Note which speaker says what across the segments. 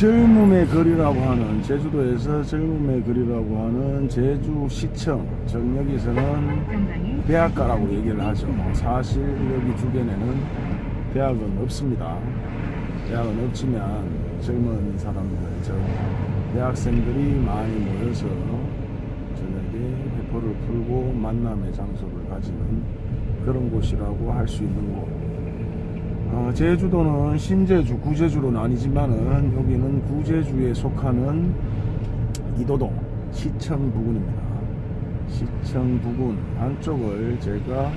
Speaker 1: 젊음의 거리라고 하는 제주도에서 젊음의 거리라고 하는 제주시청 정역에서는 대학가라고 얘기를 하죠. 사실 여기 주변에는 대학은 없습니다. 대학은 없지만 젊은 사람들 저 대학생들이 많이 모여서 저녁에 회포를 풀고 만남의 장소를 가지는 그런 곳이라고 할 수 있는 곳 어, 제주도는 신제주, 구제주로 나뉘지만은 여기는 구제주에 속하는 이도동 시청 부근입니다. 시청 부근 안쪽을 제가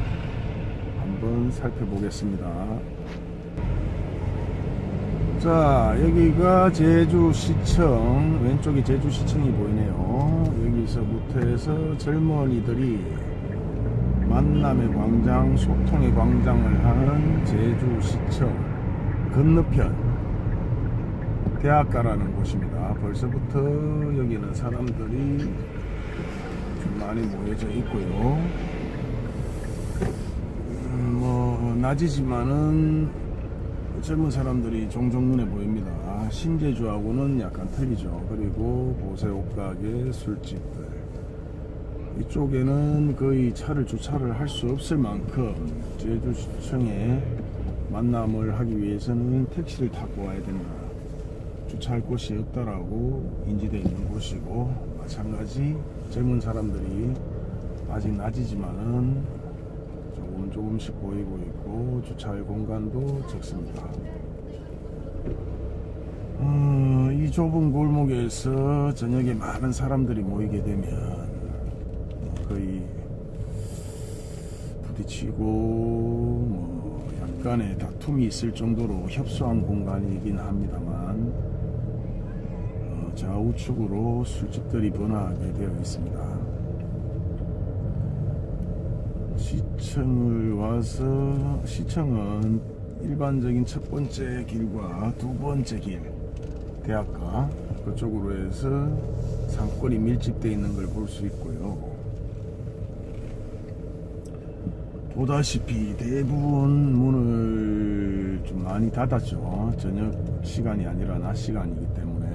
Speaker 1: 한번 살펴보겠습니다. 자, 여기가 제주시청, 왼쪽이 제주시청이 보이네요. 여기서부터 해서 젊은이들이 만남의 광장, 소통의 광장을 하는 제주시청 건너편 대학가라는 곳입니다. 벌써부터 여기는 사람들이 좀 많이 모여져 있고요. 음, 뭐 낮이지만은 젊은 사람들이 종종 눈에 보입니다. 신제주하고는 약간 틀리죠. 그리고 보세 옷가게, 술집들. 이쪽에는 거의 차를 주차를 할 수 없을 만큼 제주시청에 만남을 하기 위해서는 택시를 타고 와야 된다. 주차할 곳이 없다라고 인지되어 있는 곳이고 마찬가지 젊은 사람들이 아직 낮이지만은 조금 조금씩 보이고 있고 주차할 공간도 적습니다. 어, 이 좁은 골목에서 저녁에 많은 사람들이 모이게 되면 부딪히고 뭐 약간의 다툼이 있을 정도로 협소한 공간이긴 합니다만 어, 좌우측으로 술집들이 번화하게 되어 있습니다. 시청을 와서 시청은 일반적인 첫 번째 길과 두 번째 길 대학가 그쪽으로 해서 상권이 밀집되어 있는 걸 볼 수 있고요. 보다시피 대부분 문을 좀 많이 닫았죠. 저녁 시간이 아니라 낮 시간이기 때문에.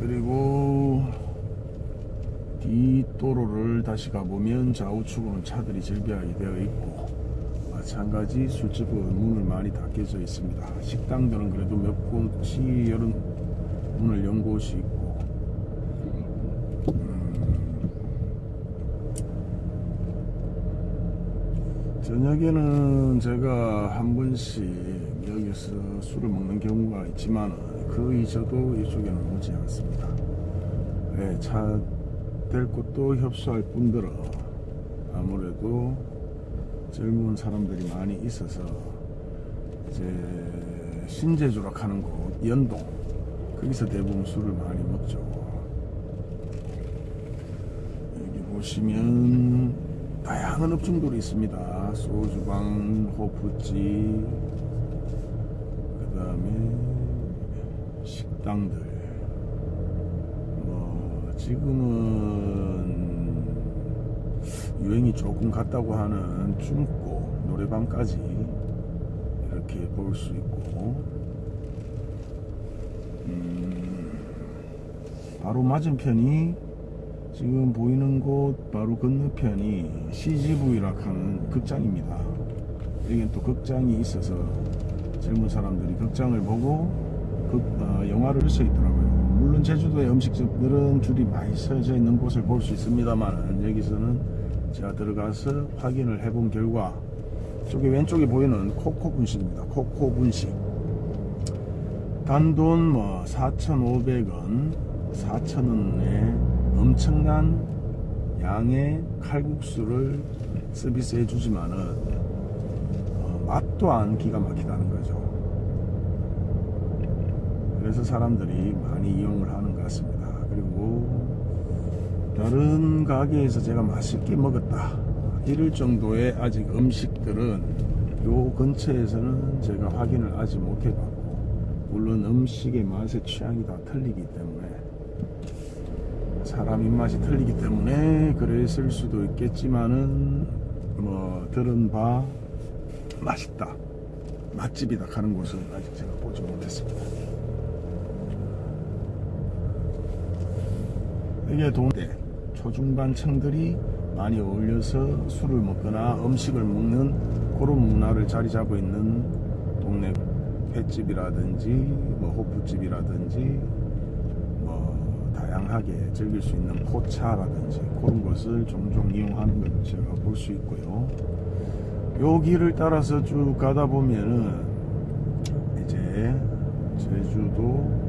Speaker 1: 그리고 뒷도로를 다시 가보면 좌우측으로는 차들이 절비하게 되어 있고 마찬가지 술집은 문을 많이 닫혀져 있습니다. 식당들은 그래도 몇 곳이 열은 문을 연 곳이 있고 저녁에는 제가 한 번씩 여기서 술을 먹는 경우가 있지만 그 이저도 이쪽에는 오지 않습니다. 네, 차될 곳도 협소할 뿐더러 아무래도 젊은 사람들이 많이 있어서 이제 신제주라 하는 곳 연동 거기서 대부분 술을 많이 먹죠. 여기 보시면 다양한 업종들이 있습니다. 소주방, 호프집, 그 다음에 식당들. 뭐, 지금은 유행이 조금 갔다고 하는 중고 노래방까지 이렇게 볼 수 있고, 음, 바로 맞은편이 지금 보이는 곳 바로 건너편이 CGV라 하는 극장입니다. 여기는 또 극장이 있어서 젊은 사람들이 극장을 보고 극, 어, 영화를 볼 수 있더라고요. 물론 제주도의 음식점들은 줄이 많이 서져 있는 곳을 볼 수 있습니다만 여기서는 제가 들어가서 확인을 해본 결과 저기 왼쪽에 보이는 코코 분식입니다. 코코 분식 단돈 뭐 4,500원 4,000원에 엄청난 양의 칼국수를 서비스 해 주지만은 어, 맛도 안 기가 막히다는 거죠. 그래서 사람들이 많이 이용을 하는 것 같습니다. 그리고 다른 가게에서 제가 맛있게 먹었다 이럴 정도의 아직 음식들은 요 근처에서는 제가 확인을 아직 못 해봤고 물론 음식의 맛의 취향이 다 틀리기 때문에 사람 입맛이 틀리기 때문에 그랬을 수도 있겠지만은 뭐 들은 바 맛있다. 맛집이다 가는 곳은 아직 제가 보지 못했습니다. 이게 동대 네. 초중반층들이 많이 어울려서 술을 먹거나 음식을 먹는 그런 문화를 자리 잡고 있는 동네. 횟집이라든지 뭐 호프집이라든지 뭐 다양하게 즐길 수 있는 포차라든지 그런 것을 종종 이용하는 걸 제가 볼 수 있고요. 요 길을 따라서 쭉 가다 보면은 이제 제주도